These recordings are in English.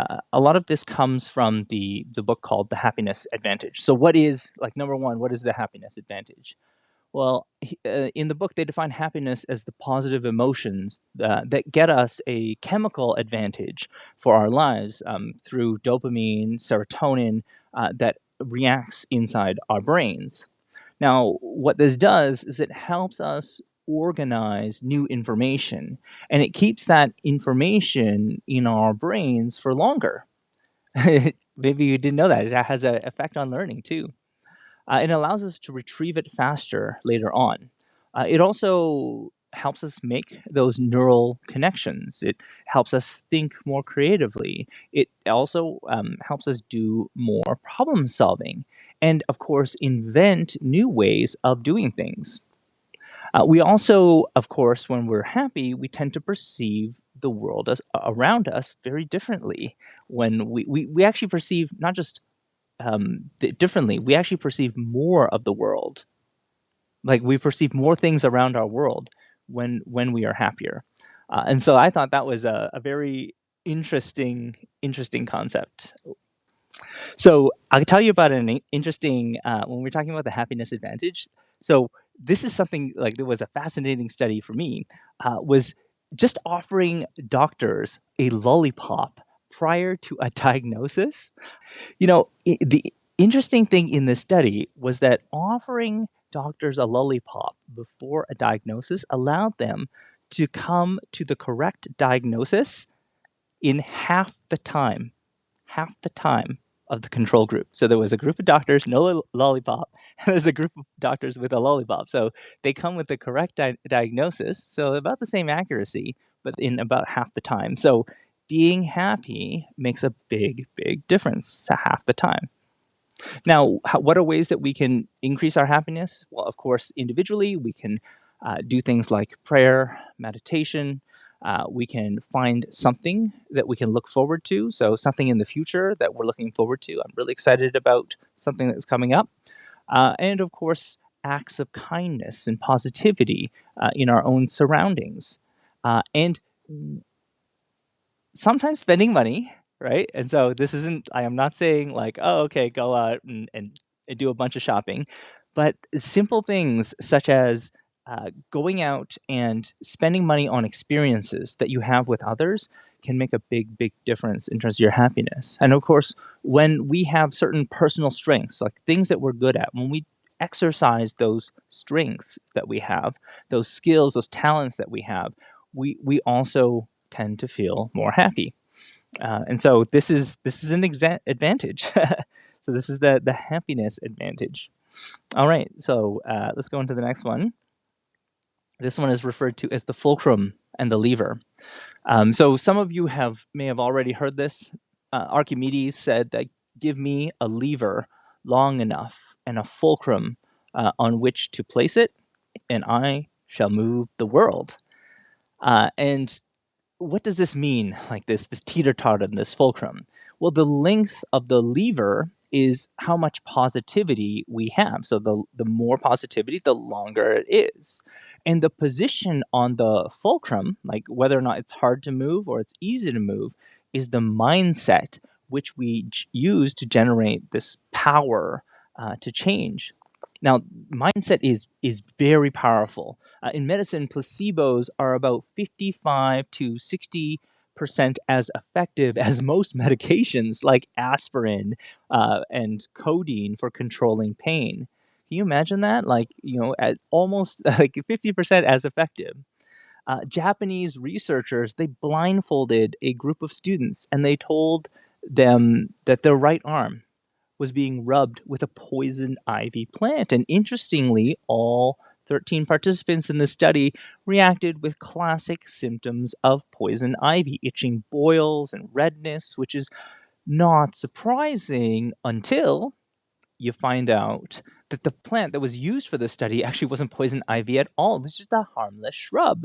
uh, a lot of this comes from the the book called The Happiness Advantage. So, what is like number one? What is the happiness advantage? Well, uh, in the book, they define happiness as the positive emotions uh, that get us a chemical advantage for our lives um, through dopamine, serotonin uh, that reacts inside our brains. Now, what this does is it helps us organize new information and it keeps that information in our brains for longer. Maybe you didn't know that. It has an effect on learning too. Uh, it allows us to retrieve it faster later on. Uh, it also helps us make those neural connections. It helps us think more creatively. It also um, helps us do more problem solving and, of course, invent new ways of doing things. Uh, we also, of course, when we're happy, we tend to perceive the world as, around us very differently. When we, we, we actually perceive not just um, differently, we actually perceive more of the world. Like we perceive more things around our world when when we are happier. Uh, and so I thought that was a, a very interesting interesting concept. So I'll tell you about an interesting uh, when we're talking about the happiness advantage. So this is something like that was a fascinating study for me. Uh, was just offering doctors a lollipop prior to a diagnosis. You know, the interesting thing in this study was that offering doctors a lollipop before a diagnosis allowed them to come to the correct diagnosis in half the time. Half the time of the control group. So there was a group of doctors, no lollipop, and there's a group of doctors with a lollipop. So they come with the correct di diagnosis, so about the same accuracy, but in about half the time. So being happy makes a big, big difference half the time. Now, how, what are ways that we can increase our happiness? Well, of course, individually, we can uh, do things like prayer, meditation, uh, we can find something that we can look forward to. So, something in the future that we're looking forward to. I'm really excited about something that's coming up. Uh, and of course, acts of kindness and positivity uh, in our own surroundings. Uh, and sometimes spending money, right? And so, this isn't, I am not saying like, oh, okay, go out and, and, and do a bunch of shopping, but simple things such as uh, going out and spending money on experiences that you have with others can make a big, big difference in terms of your happiness. And of course, when we have certain personal strengths, like things that we're good at, when we exercise those strengths that we have, those skills, those talents that we have, we we also tend to feel more happy. Uh, and so this is this is an advantage. so this is the the happiness advantage. All right, so uh, let's go into the next one. This one is referred to as the fulcrum and the lever. Um, so some of you have may have already heard this. Uh, Archimedes said that give me a lever long enough and a fulcrum uh, on which to place it, and I shall move the world. Uh, and what does this mean, like this, this teeter-totter and this fulcrum? Well, the length of the lever is how much positivity we have. So the, the more positivity, the longer it is. And the position on the fulcrum, like whether or not it's hard to move or it's easy to move, is the mindset which we use to generate this power uh, to change. Now, mindset is is very powerful. Uh, in medicine, placebos are about 55 to 60 percent as effective as most medications like aspirin uh, and codeine for controlling pain. Can you imagine that? Like, you know, at almost like 50% as effective. Uh, Japanese researchers, they blindfolded a group of students and they told them that their right arm was being rubbed with a poison ivy plant. And interestingly, all 13 participants in the study reacted with classic symptoms of poison ivy, itching boils and redness, which is not surprising until you find out that the plant that was used for the study actually wasn't poison ivy at all. It was just a harmless shrub.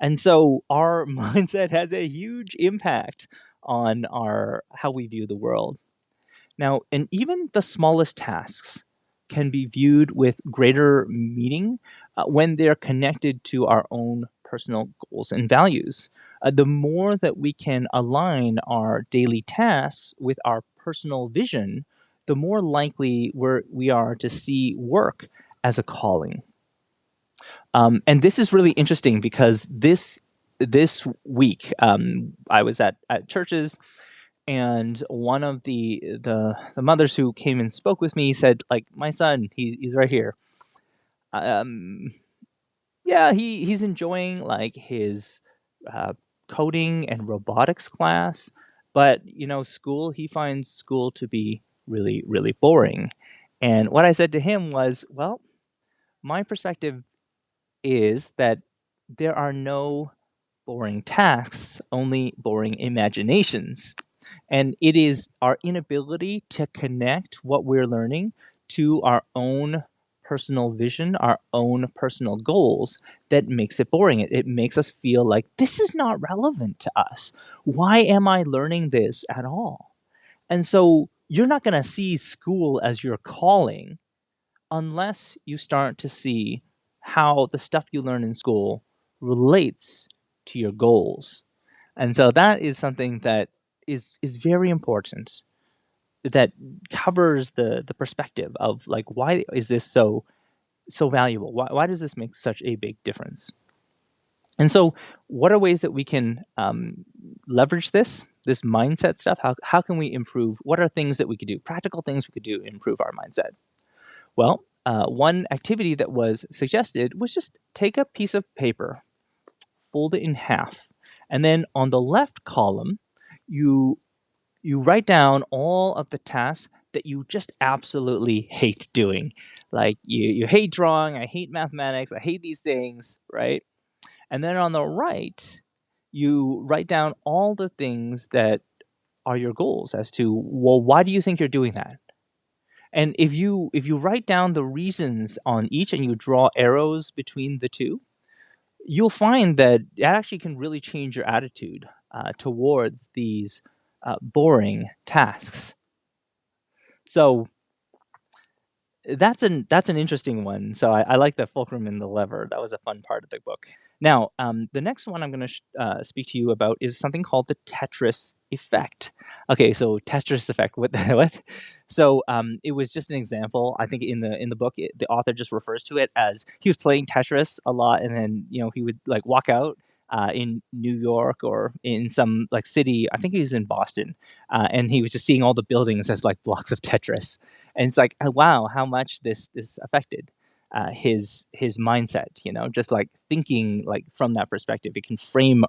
And so our mindset has a huge impact on our how we view the world. Now, and even the smallest tasks can be viewed with greater meaning uh, when they're connected to our own personal goals and values. Uh, the more that we can align our daily tasks with our personal vision, the more likely we're, we are to see work as a calling. Um, and this is really interesting because this this week um, I was at, at churches and one of the, the the mothers who came and spoke with me said like my son he, he's right here um, yeah he, he's enjoying like his uh, coding and robotics class but you know school he finds school to be really really boring and what i said to him was well my perspective is that there are no boring tasks, only boring imaginations. And it is our inability to connect what we're learning to our own personal vision, our own personal goals that makes it boring. It, it makes us feel like this is not relevant to us. Why am I learning this at all? And so you're not going to see school as your calling unless you start to see how the stuff you learn in school relates to your goals. And so that is something that is is very important that covers the the perspective of like why is this so so valuable? Why, why does this make such a big difference? And so, what are ways that we can um, leverage this this mindset stuff? How how can we improve? What are things that we could do? Practical things we could do improve our mindset. Well, uh, one activity that was suggested was just take a piece of paper, fold it in half, and then on the left column, you you write down all of the tasks that you just absolutely hate doing. Like you, you hate drawing, I hate mathematics, I hate these things, right? And then on the right, you write down all the things that are your goals as to, well, why do you think you're doing that? And if you if you write down the reasons on each and you draw arrows between the two, you'll find that it actually can really change your attitude uh, towards these uh, boring tasks. So that's an that's an interesting one. So I, I, like the fulcrum and the lever. That was a fun part of the book. Now, um, the next one I'm going to uh, speak to you about is something called the Tetris effect. Okay, so Tetris effect. What? what? So um, it was just an example. I think in the in the book, it, the author just refers to it as he was playing Tetris a lot, and then you know he would like walk out uh, in New York or in some like city. I think he was in Boston, uh, and he was just seeing all the buildings as like blocks of Tetris, and it's like, oh, wow, how much this this affected uh, his his mindset. You know, just like thinking like from that perspective, it can frame.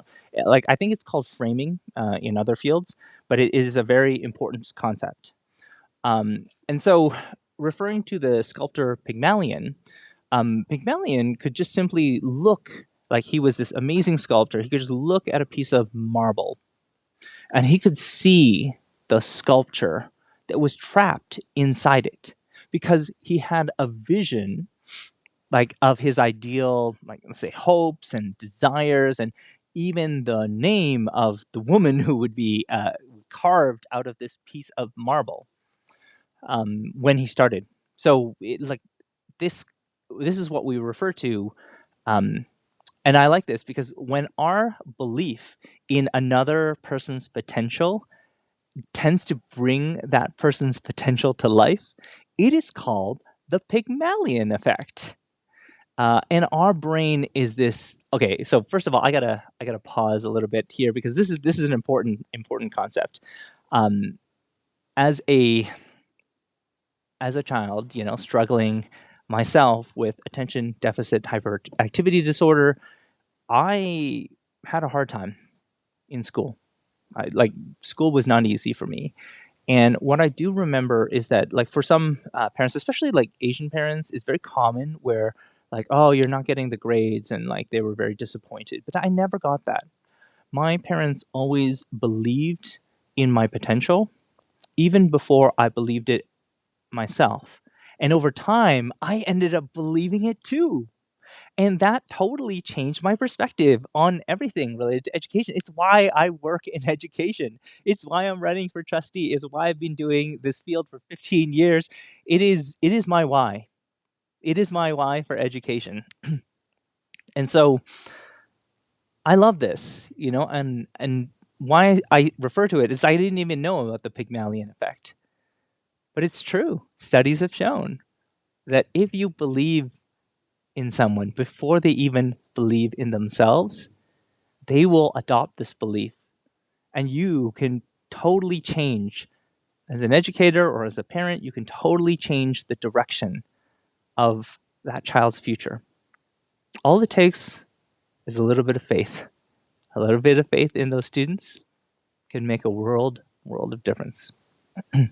Like I think it's called framing uh, in other fields, but it is a very important concept. Um, and so, referring to the sculptor Pygmalion, um, Pygmalion could just simply look like he was this amazing sculptor. He could just look at a piece of marble and he could see the sculpture that was trapped inside it because he had a vision like of his ideal like let's say hopes and desires and even the name of the woman who would be uh, carved out of this piece of marble um, when he started so it, like this this is what we refer to um, and I like this because when our belief in another person's potential tends to bring that person's potential to life, it is called the Pygmalion effect. Uh, and our brain is this okay so first of all i gotta i gotta pause a little bit here because this is this is an important important concept um, as a as a child you know struggling myself with attention deficit hyperactivity disorder I had a hard time in school. I, like school was not easy for me. And what I do remember is that, like, for some uh, parents, especially like Asian parents, it's very common where, like, oh, you're not getting the grades, and like they were very disappointed. But I never got that. My parents always believed in my potential, even before I believed it myself. And over time, I ended up believing it too. And that totally changed my perspective on everything related to education. It's why I work in education. It's why I'm running for trustee. It's why I've been doing this field for 15 years. It is it is my why. It is my why for education. and so I love this, you know, and and why I refer to it is I didn't even know about the Pygmalion effect. But it's true. Studies have shown that if you believe in someone before they even believe in themselves, they will adopt this belief. And you can totally change as an educator or as a parent, you can totally change the direction of that child's future. All it takes is a little bit of faith. A little bit of faith in those students can make a world world of difference. you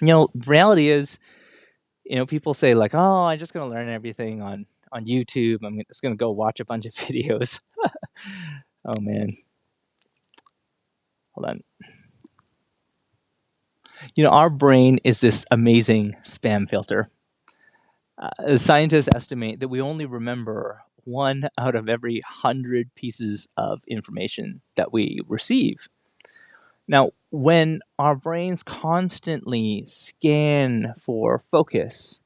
know, reality is, you know, people say like, "Oh, I'm just going to learn everything on on YouTube. I'm just going to go watch a bunch of videos." oh man. Hold on. You know, our brain is this amazing spam filter. Uh, scientists estimate that we only remember one out of every hundred pieces of information that we receive. Now, when our brains constantly scan for focus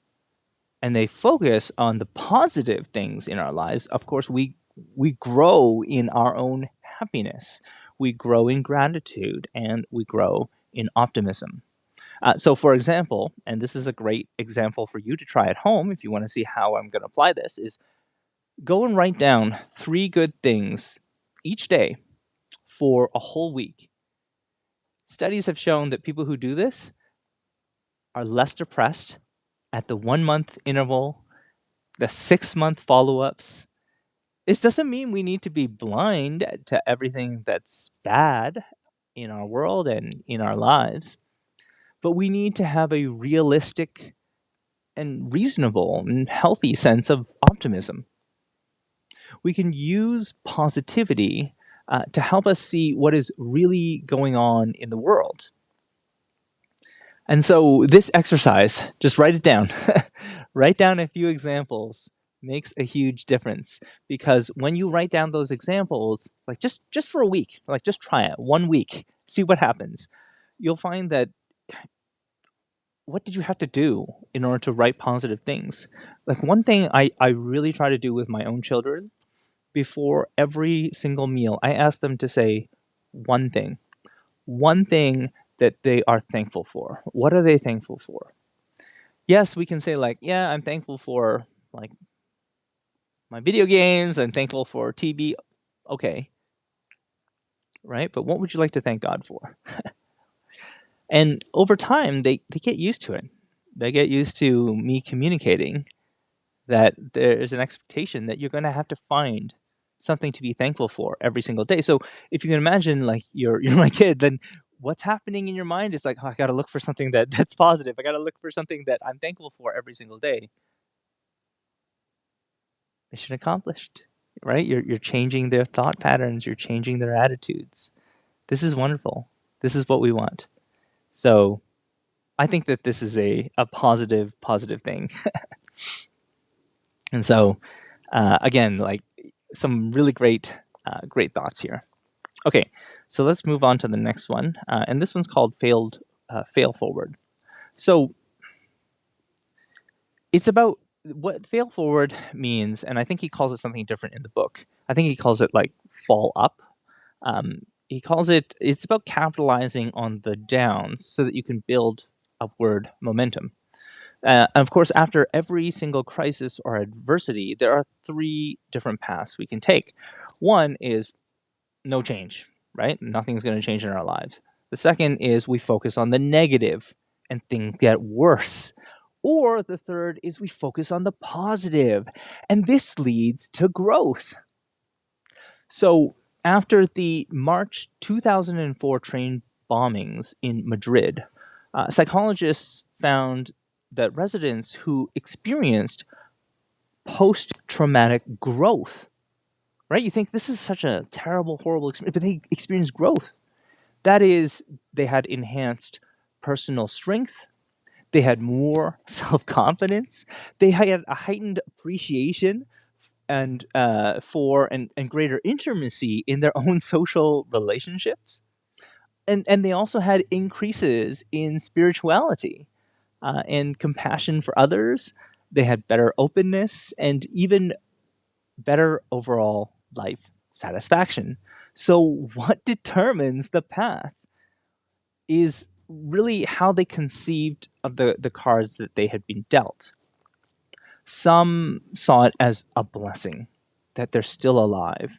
and they focus on the positive things in our lives, of course, we, we grow in our own happiness. We grow in gratitude and we grow in optimism. Uh, so, for example, and this is a great example for you to try at home if you want to see how I'm going to apply this, is go and write down three good things each day for a whole week. Studies have shown that people who do this are less depressed at the one month interval, the six month follow ups. This doesn't mean we need to be blind to everything that's bad in our world and in our lives but we need to have a realistic and reasonable and healthy sense of optimism. We can use positivity uh, to help us see what is really going on in the world. And so, this exercise, just write it down. write down a few examples makes a huge difference because when you write down those examples like just just for a week like just try it one week see what happens you'll find that what did you have to do in order to write positive things? Like one thing I, I really try to do with my own children before every single meal, I ask them to say one thing, one thing that they are thankful for. What are they thankful for? Yes, we can say like, yeah, I'm thankful for like my video games. I'm thankful for TV. Okay. Right. But what would you like to thank God for? And over time, they, they get used to it. They get used to me communicating that there's an expectation that you're going to have to find something to be thankful for every single day. So if you can imagine, like you're you're my kid, then what's happening in your mind is like, oh, I got to look for something that that's positive. I got to look for something that I'm thankful for every single day. Mission accomplished, right? You're you're changing their thought patterns. You're changing their attitudes. This is wonderful. This is what we want. So I think that this is a, a positive, positive thing. and so, uh, again, like some really great, uh, great thoughts here. Okay, so let's move on to the next one. Uh, and this one's called failed, uh, fail forward. So it's about what fail forward means, and I think he calls it something different in the book. I think he calls it like fall up. Um, he calls it it's about capitalizing on the downs so that you can build upward momentum. Uh, of course, after every single crisis or adversity, there are three different paths we can take. One is no change, right? Nothing's going to change in our lives. The second is we focus on the negative and things get worse. Or the third is we focus on the positive, and this leads to growth. So after the March 2004 train bombings in Madrid, uh, psychologists found that residents who experienced post traumatic growth, right? You think this is such a terrible, horrible experience, but they experienced growth. That is, they had enhanced personal strength, they had more self confidence, they had a heightened appreciation and uh, for and, and greater intimacy in their own social relationships and and they also had increases in spirituality uh, and compassion for others they had better openness and even better overall life satisfaction. So, what determines the path is really how they conceived of the, the cards that they had been dealt. Some saw it as a blessing that they're still alive.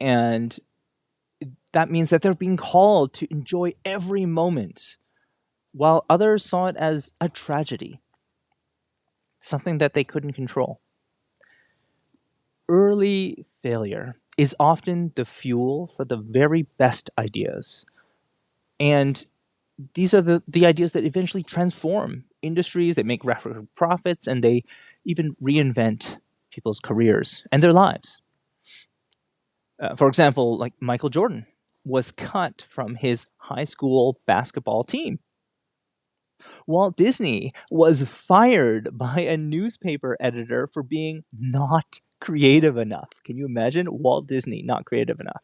And that means that they're being called to enjoy every moment, while others saw it as a tragedy, something that they couldn't control. Early failure is often the fuel for the very best ideas. And these are the, the ideas that eventually transform industries, they make record profits, and they even reinvent people's careers and their lives. Uh, for example, like Michael Jordan was cut from his high school basketball team. Walt Disney was fired by a newspaper editor for being not creative enough. Can you imagine Walt Disney not creative enough?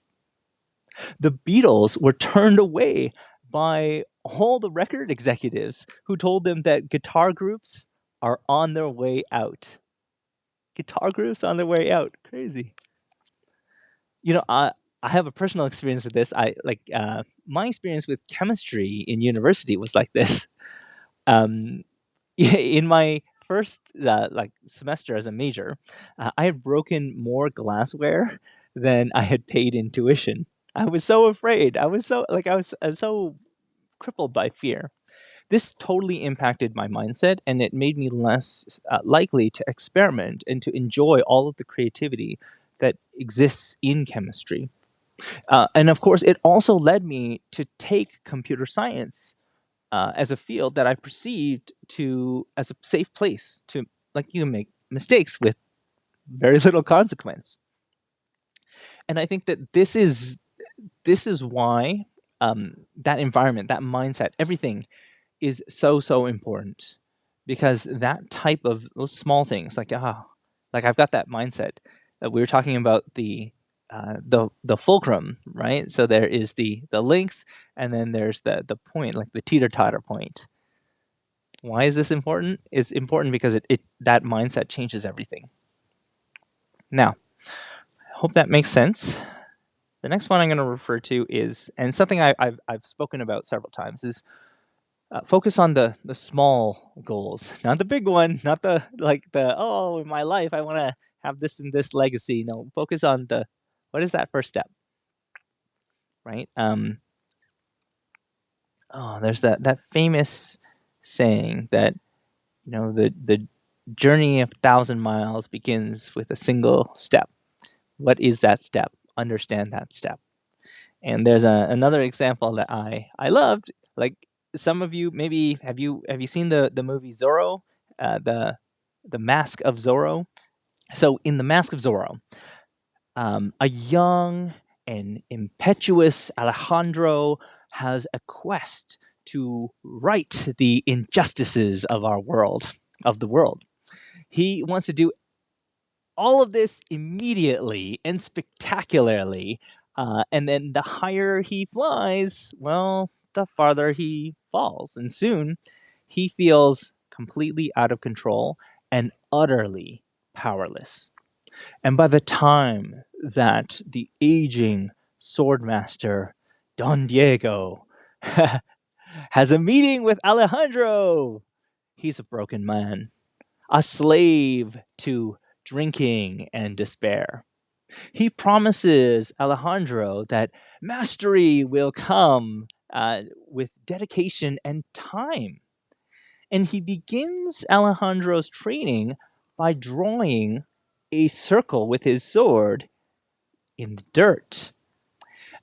The Beatles were turned away by all the record executives who told them that guitar groups are on their way out. Guitar groups on their way out. Crazy. You know, I I have a personal experience with this. I like uh, my experience with chemistry in university was like this. Um, in my first uh, like semester as a major, uh, I had broken more glassware than I had paid in tuition. I was so afraid. I was so like I was, I was so crippled by fear. This totally impacted my mindset and it made me less uh, likely to experiment and to enjoy all of the creativity that exists in chemistry. Uh, and of course, it also led me to take computer science uh, as a field that I perceived to as a safe place to like you make mistakes with very little consequence. And I think that this is this is why um, that environment, that mindset, everything is so so important because that type of those small things like ah like I've got that mindset that we were talking about the uh, the the fulcrum right? So there is the the length and then there's the the point like the teeter totter point. Why is this important? It's important because it, it that mindset changes everything. Now I hope that makes sense. The next one I'm going to refer to is, and something I, I, have I've spoken about several times, is uh, focus on the the small goals, not the big one, not the like the oh in my life I want to have this and this legacy. No, focus on the what is that first step, right? Um, oh, there's that that famous saying that you know the the journey of thousand miles begins with a single step. What is that step? understand that step. And there's a, another example that I I loved. Like some of you maybe have you have you seen the the movie Zorro, uh, the the Mask of Zorro? So in the Mask of Zorro, um, a young and impetuous Alejandro has a quest to right the injustices of our world, of the world. He wants to do all of this immediately and spectacularly. Uh, and then the higher he flies, well, the farther he falls. And soon he feels completely out of control and utterly powerless. And by the time that the aging swordmaster Don Diego has a meeting with Alejandro, he's a broken man, a slave to drinking, and despair. He promises Alejandro that mastery will come uh, with dedication and time. And he begins Alejandro's training by drawing a circle with his sword in the dirt.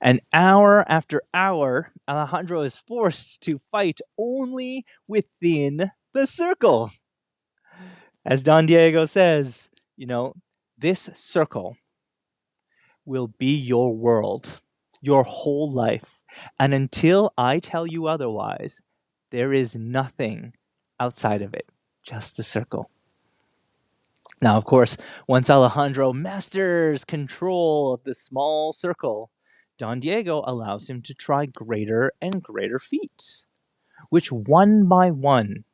And hour after hour, Alejandro is forced to fight only within the circle. As Don Diego says, you know, this circle will be your world, your whole life. And until I tell you otherwise, there is nothing outside of it, just the circle. Now, of course, once Alejandro masters control of the small circle, Don Diego allows him to try greater and greater feats, which one by one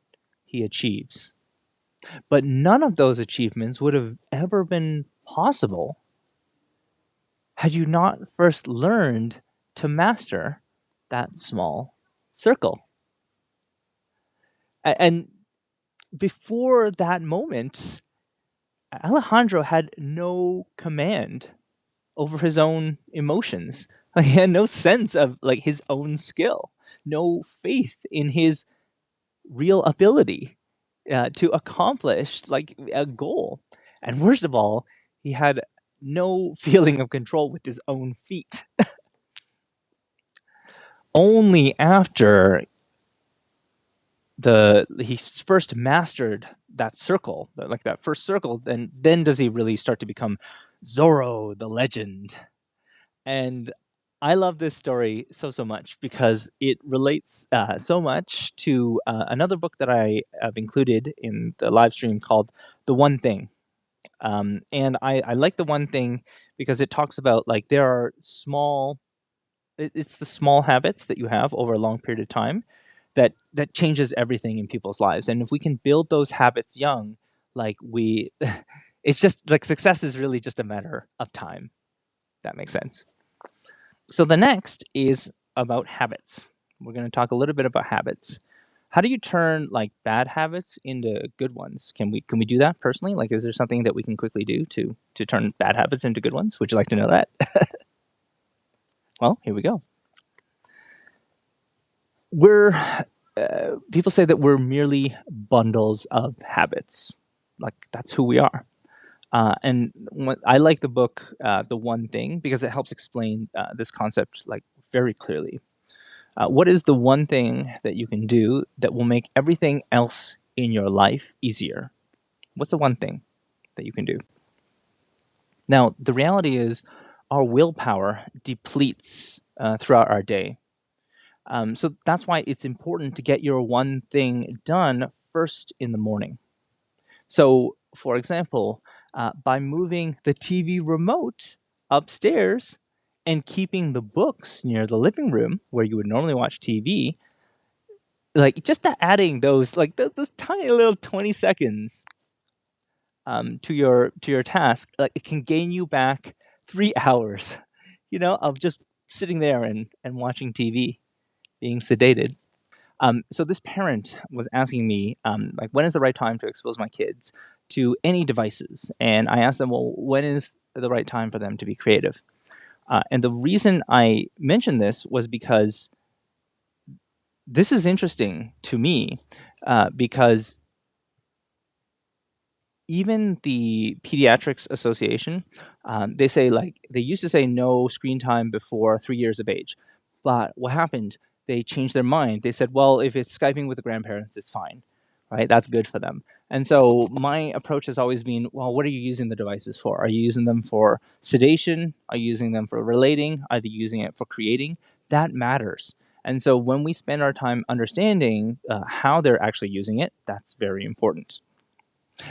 he achieves. But none of those achievements would have ever been possible had you not first learned to master that small circle. And before that moment, Alejandro had no command over his own emotions. He had no sense of like his own skill, no faith in his real ability uh, to accomplish like a goal. And worst of all, he had no feeling of control with his own feet. Only after the he first mastered that circle, like that first circle, then then does he really start to become Zorro, the legend. And I love this story so so much because it relates uh, so much to uh, another book that I have included in the live stream called "The One Thing." Um, and I, I like the one thing because it talks about like there are small, it, it's the small habits that you have over a long period of time that that changes everything in people's lives. And if we can build those habits young, like we, it's just like success is really just a matter of time. That makes sense. So the next is about habits. We're going to talk a little bit about habits. How do you turn like bad habits into good ones? Can we can we do that personally? Like, is there something that we can quickly do to to turn bad habits into good ones? Would you like to know that? well, here we go we're uh, people say that we're merely bundles of habits. Like that's who we are. Uh, and I like the book, uh, The One Thing, because it helps explain uh, this concept like very clearly. Uh, what is the one thing that you can do that will make everything else in your life easier? What's the one thing that you can do? Now, the reality is our willpower depletes uh, throughout our day. Um, so that's why it's important to get your one thing done first in the morning. So, for example, uh, by moving the TV remote upstairs and keeping the books near the living room where you would normally watch TV, like just adding those like those, those tiny little 20 seconds um, to your to your task, like it can gain you back three hours, you know, of just sitting there and, and watching TV being sedated. Um, so this parent was asking me, um, like, when is the right time to expose my kids to any devices? And I asked them, well, when is the right time for them to be creative? Uh, and the reason I mentioned this was because this is interesting to me uh, because even the Pediatrics Association, um, they say like they used to say no screen time before three years of age, but what happened? they changed their mind. They said, well, if it's Skyping with the grandparents, it's fine, right? That's good for them. And so my approach has always been, well, what are you using the devices for? Are you using them for sedation? Are you using them for relating? Are you using it for creating? That matters. And so when we spend our time understanding uh, how they're actually using it, that's very important.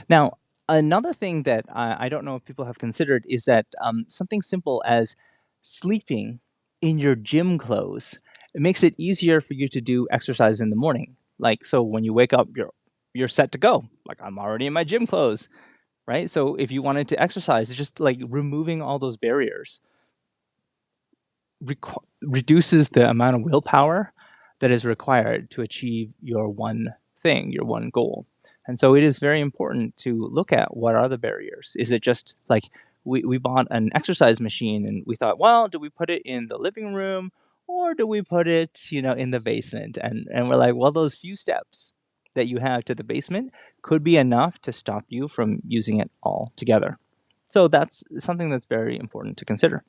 Now, another thing that I, I don't know if people have considered is that um, something simple as sleeping in your gym clothes it makes it easier for you to do exercise in the morning. Like so when you wake up, you're you're set to go. Like I'm already in my gym clothes, right? So if you wanted to exercise, it's just like removing all those barriers reduces the amount of willpower that is required to achieve your one thing, your one goal. And so it is very important to look at what are the barriers. Is it just like we, we bought an exercise machine and we thought, well, do we put it in the living room or do we put it, you know, in the basement? And and we're like, well, those few steps that you have to the basement could be enough to stop you from using it all together. So that's something that's very important to consider.